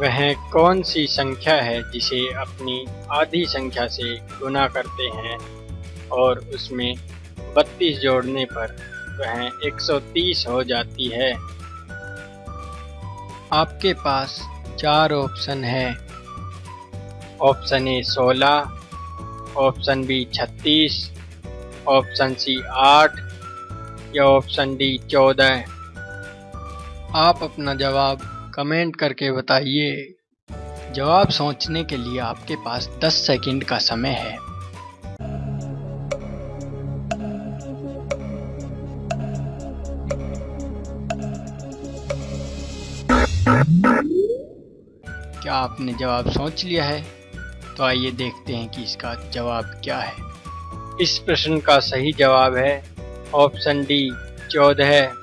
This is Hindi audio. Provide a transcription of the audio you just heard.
वह कौन सी संख्या है जिसे अपनी आधी संख्या से गुना करते हैं और उसमें बत्तीस जोड़ने पर वह 130 हो जाती है? आपके पास चार ऑप्शन है। Option A 16 option B 36 option C 8 या ऑप्शन डी 14 आप अपना जवाब कमेंट करके बताइए। जवाब सोचने के लिए आपके पास 10 सेकंड का समय है। क्या आपने जवाब सोच लिया है? तो आइए देखते हैं कि इसका जवाब क्या है। इस प्रश्न का सही जवाब है, ऑप्शन डी चौदह